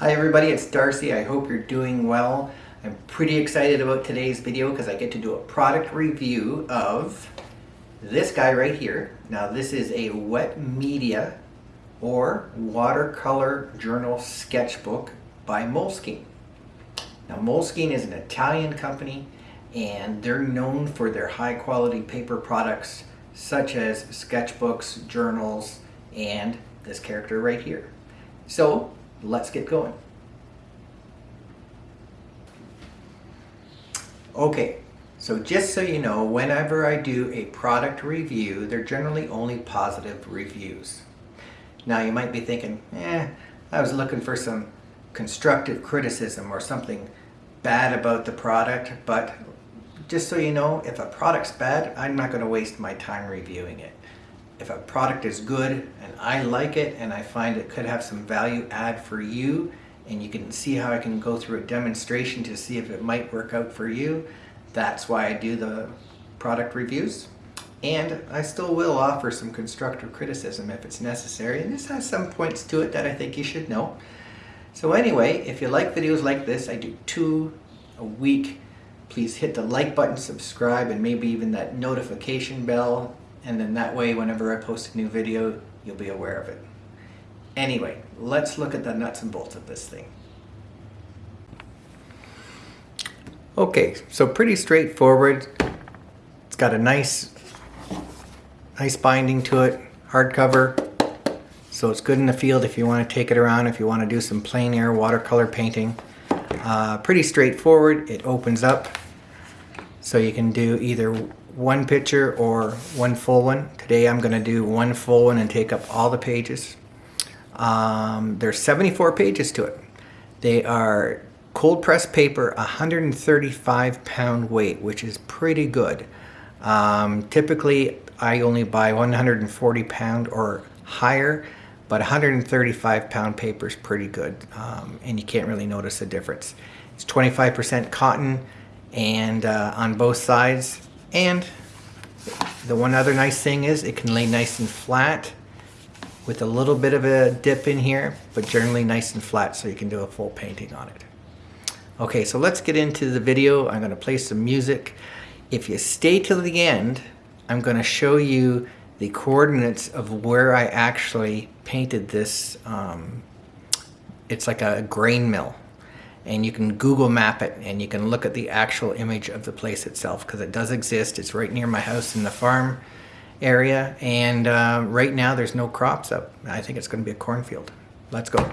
Hi everybody, it's Darcy. I hope you're doing well. I'm pretty excited about today's video because I get to do a product review of this guy right here. Now this is a wet media or watercolor journal sketchbook by Moleskine. Now Moleskine is an Italian company and they're known for their high quality paper products such as sketchbooks, journals, and this character right here. So let's get going. Okay, so just so you know, whenever I do a product review, they're generally only positive reviews. Now you might be thinking, eh, I was looking for some constructive criticism or something bad about the product, but just so you know, if a product's bad, I'm not going to waste my time reviewing it if a product is good and I like it and I find it could have some value add for you and you can see how I can go through a demonstration to see if it might work out for you, that's why I do the product reviews. And I still will offer some constructive criticism if it's necessary. And this has some points to it that I think you should know. So anyway, if you like videos like this, I do two a week. Please hit the like button, subscribe, and maybe even that notification bell and then that way whenever I post a new video you'll be aware of it. Anyway, let's look at the nuts and bolts of this thing. Okay, so pretty straightforward. It's got a nice, nice binding to it, hardcover. So it's good in the field if you want to take it around, if you want to do some plein air watercolor painting. Uh, pretty straightforward. It opens up so you can do either one picture or one full one. Today I'm going to do one full one and take up all the pages. Um, there's 74 pages to it. They are cold pressed paper, 135 pound weight, which is pretty good. Um, typically I only buy 140 pound or higher, but 135 pound paper is pretty good um, and you can't really notice a difference. It's 25% cotton and uh, on both sides and the one other nice thing is it can lay nice and flat with a little bit of a dip in here, but generally nice and flat so you can do a full painting on it. Okay, so let's get into the video. I'm gonna play some music. If you stay till the end, I'm gonna show you the coordinates of where I actually painted this. Um, it's like a grain mill and you can Google map it and you can look at the actual image of the place itself because it does exist. It's right near my house in the farm area and uh, right now there's no crops up. I think it's going to be a cornfield. Let's go.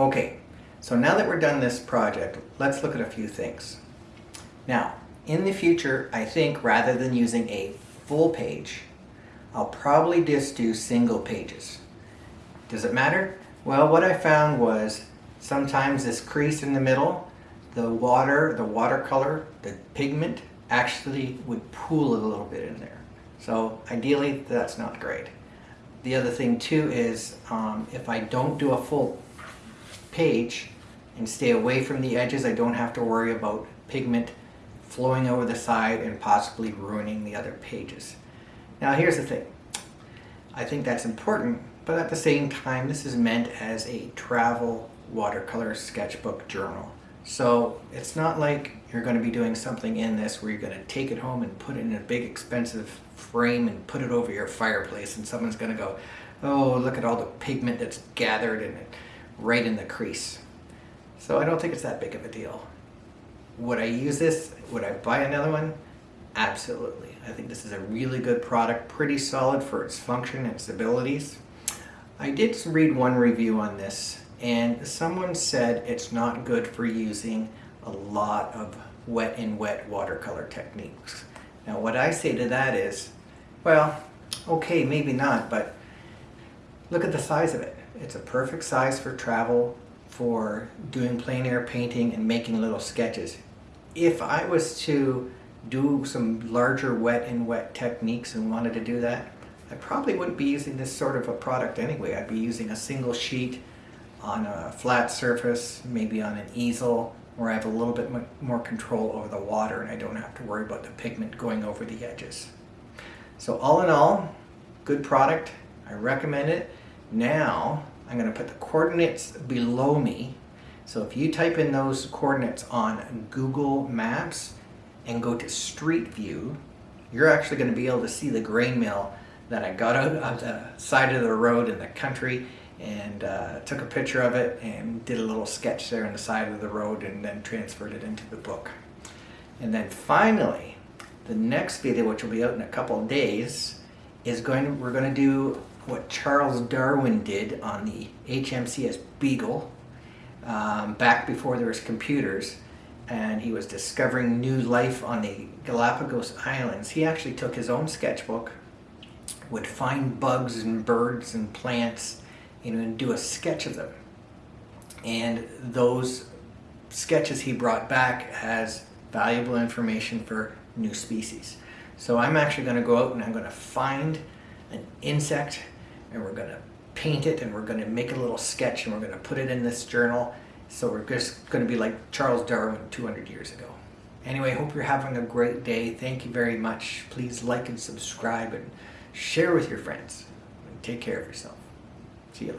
Okay, so now that we're done this project, let's look at a few things. Now, in the future, I think rather than using a full page, I'll probably just do single pages. Does it matter? Well, what I found was sometimes this crease in the middle, the water, the watercolor, the pigment actually would pool a little bit in there. So ideally, that's not great. The other thing too is um, if I don't do a full page and stay away from the edges, I don't have to worry about pigment flowing over the side and possibly ruining the other pages. Now here's the thing. I think that's important, but at the same time, this is meant as a travel watercolor sketchbook journal. So it's not like you're going to be doing something in this where you're going to take it home and put it in a big expensive frame and put it over your fireplace and someone's going to go, oh, look at all the pigment that's gathered in it right in the crease. So I don't think it's that big of a deal. Would I use this? Would I buy another one? Absolutely. I think this is a really good product, pretty solid for its function and its abilities. I did read one review on this and someone said it's not good for using a lot of wet in wet watercolor techniques. Now what I say to that is, well, okay, maybe not, but look at the size of it. It's a perfect size for travel, for doing plein air painting and making little sketches. If I was to do some larger wet in wet techniques and wanted to do that, I probably wouldn't be using this sort of a product anyway. I'd be using a single sheet on a flat surface, maybe on an easel, where I have a little bit more control over the water and I don't have to worry about the pigment going over the edges. So all in all, good product. I recommend it. Now, I'm going to put the coordinates below me. So if you type in those coordinates on Google Maps and go to Street View, you're actually going to be able to see the grain mill that I got out of the side of the road in the country and uh, took a picture of it and did a little sketch there on the side of the road and then transferred it into the book. And then finally, the next video, which will be out in a couple of days, is going to, we're going to do what Charles Darwin did on the HMCS Beagle um, back before there was computers and he was discovering new life on the Galapagos Islands. He actually took his own sketchbook, would find bugs and birds and plants you know, and do a sketch of them. And those sketches he brought back as valuable information for new species. So I'm actually going to go out and I'm going to find an insect and we're to paint it and we're to make a little sketch and we're to put it in this journal. So we're just to be like Charles Darwin 200 years ago. Anyway, hope you're having a great day. Thank you very much. Please like and subscribe and share with your friends. And take care of yourself. See you later.